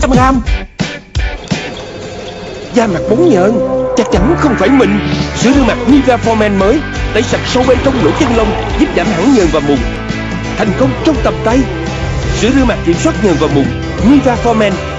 trăm gram Da mặt bóng nhợn, Chắc chắn không phải mình. Sữa rửa mặt Nivea Forman mới, Tẩy sạch sâu bên trong lỗ chân lông, Giúp giảm hẳn nhờn và mụn. Thành công trong tầm tay. Sữa rửa mặt kiểm soát nhờn và mụn, Nivea Forman